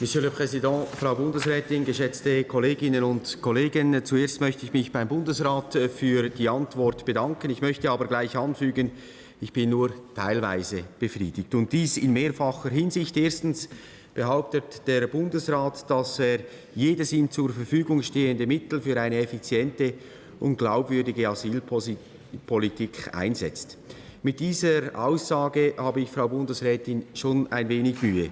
Monsieur le Président, Frau Bundesrätin, geschätzte Kolleginnen und Kollegen, zuerst möchte ich mich beim Bundesrat für die Antwort bedanken. Ich möchte aber gleich anfügen, ich bin nur teilweise befriedigt. Und dies in mehrfacher Hinsicht. Erstens behauptet der Bundesrat, dass er jedes ihm zur Verfügung stehende Mittel für eine effiziente und glaubwürdige Asylpolitik einsetzt. Mit dieser Aussage habe ich, Frau Bundesrätin, schon ein wenig Mühe.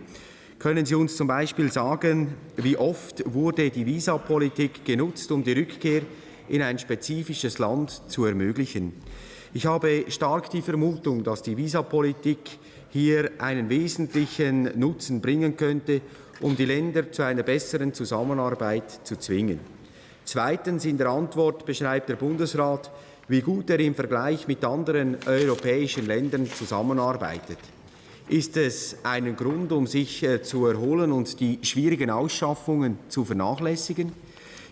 Können Sie uns zum Beispiel sagen, wie oft wurde die Visapolitik genutzt, um die Rückkehr in ein spezifisches Land zu ermöglichen? Ich habe stark die Vermutung, dass die Visapolitik hier einen wesentlichen Nutzen bringen könnte, um die Länder zu einer besseren Zusammenarbeit zu zwingen. Zweitens in der Antwort beschreibt der Bundesrat, wie gut er im Vergleich mit anderen europäischen Ländern zusammenarbeitet. Ist es einen Grund, um sich äh, zu erholen und die schwierigen Ausschaffungen zu vernachlässigen?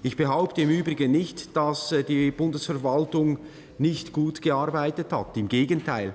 Ich behaupte im Übrigen nicht, dass äh, die Bundesverwaltung nicht gut gearbeitet hat. Im Gegenteil.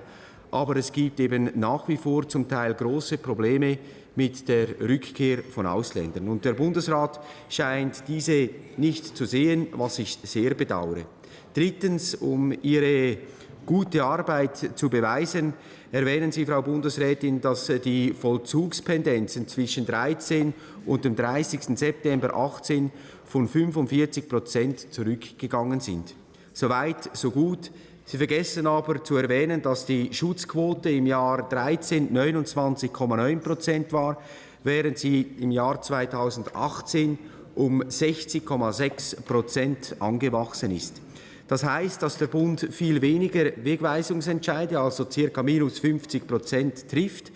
Aber es gibt eben nach wie vor zum Teil große Probleme mit der Rückkehr von Ausländern. Und der Bundesrat scheint diese nicht zu sehen, was ich sehr bedauere. Drittens, um Ihre gute Arbeit zu beweisen, erwähnen Sie, Frau Bundesrätin, dass die Vollzugspendenzen zwischen 13 und dem 30. September 2018 von 45 Prozent zurückgegangen sind. Soweit, so gut. Sie vergessen aber zu erwähnen, dass die Schutzquote im Jahr 13 29,9 Prozent war, während sie im Jahr 2018 um 60,6 Prozent angewachsen ist. Das heißt, dass der Bund viel weniger Wegweisungsentscheide, also ca. minus 50 Prozent, trifft.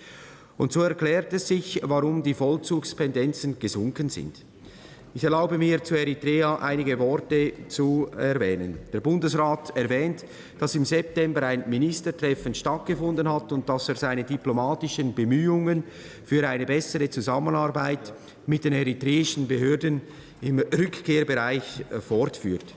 Und so erklärt es sich, warum die Vollzugspendenzen gesunken sind. Ich erlaube mir zu Eritrea einige Worte zu erwähnen. Der Bundesrat erwähnt, dass im September ein Ministertreffen stattgefunden hat und dass er seine diplomatischen Bemühungen für eine bessere Zusammenarbeit mit den eritreischen Behörden im Rückkehrbereich fortführt.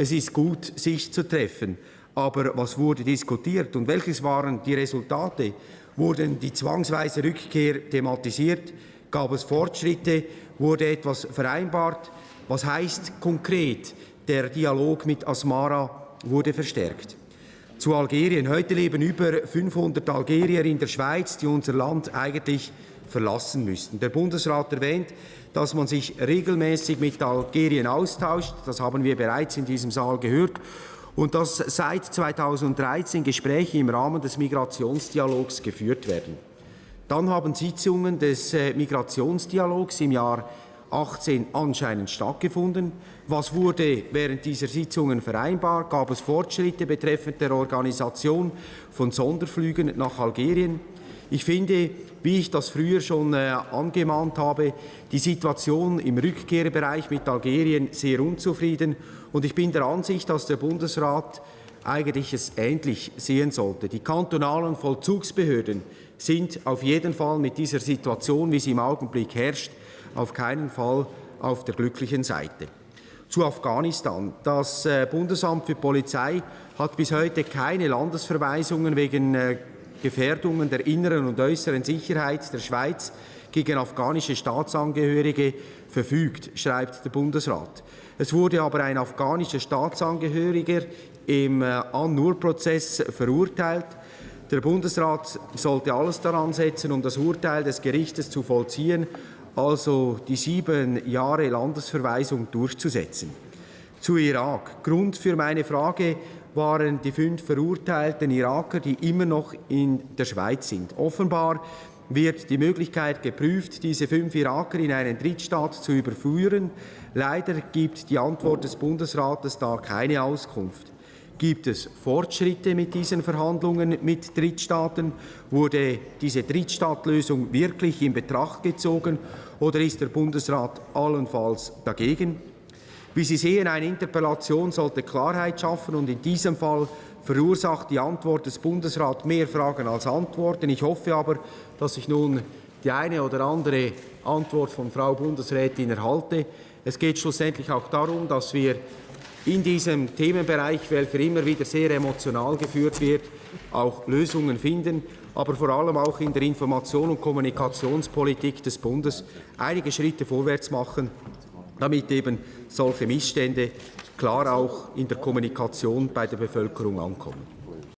Es ist gut, sich zu treffen. Aber was wurde diskutiert und welches waren die Resultate? Wurden die zwangsweise Rückkehr thematisiert? Gab es Fortschritte? Wurde etwas vereinbart? Was heißt konkret, der Dialog mit Asmara wurde verstärkt? Zu Algerien. Heute leben über 500 Algerier in der Schweiz, die unser Land eigentlich verlassen müssten. Der Bundesrat erwähnt, dass man sich regelmäßig mit Algerien austauscht. Das haben wir bereits in diesem Saal gehört. Und dass seit 2013 Gespräche im Rahmen des Migrationsdialogs geführt werden. Dann haben Sitzungen des äh, Migrationsdialogs im Jahr 18 anscheinend stattgefunden. Was wurde während dieser Sitzungen vereinbart? Gab es Fortschritte betreffend der Organisation von Sonderflügen nach Algerien? Ich finde, wie ich das früher schon äh, angemahnt habe, die Situation im Rückkehrbereich mit Algerien sehr unzufrieden. Und ich bin der Ansicht, dass der Bundesrat eigentlich es ähnlich sehen sollte. Die kantonalen Vollzugsbehörden sind auf jeden Fall mit dieser Situation, wie sie im Augenblick herrscht, auf keinen Fall auf der glücklichen Seite. Zu Afghanistan. Das äh, Bundesamt für Polizei hat bis heute keine Landesverweisungen wegen äh, Gefährdungen der inneren und äußeren Sicherheit der Schweiz gegen afghanische Staatsangehörige verfügt, schreibt der Bundesrat. Es wurde aber ein afghanischer Staatsangehöriger im äh, An-Nur-Prozess verurteilt. Der Bundesrat sollte alles daran setzen, um das Urteil des Gerichtes zu vollziehen, also die sieben Jahre Landesverweisung durchzusetzen. Zu Irak. Grund für meine Frage waren die fünf verurteilten Iraker, die immer noch in der Schweiz sind. Offenbar wird die Möglichkeit geprüft, diese fünf Iraker in einen Drittstaat zu überführen. Leider gibt die Antwort des Bundesrates da keine Auskunft. Gibt es Fortschritte mit diesen Verhandlungen mit Drittstaaten? Wurde diese Drittstaatlösung wirklich in Betracht gezogen oder ist der Bundesrat allenfalls dagegen? Wie Sie sehen, eine Interpellation sollte Klarheit schaffen und in diesem Fall verursacht die Antwort des Bundesrats mehr Fragen als Antworten. Ich hoffe aber, dass ich nun die eine oder andere Antwort von Frau Bundesrätin erhalte. Es geht schlussendlich auch darum, dass wir in diesem Themenbereich, welcher immer wieder sehr emotional geführt wird, auch Lösungen finden. aber vor allem auch in der Information- und Kommunikationspolitik des Bundes einige Schritte vorwärts machen, damit eben solche Missstände klar auch in der Kommunikation bei der Bevölkerung ankommen.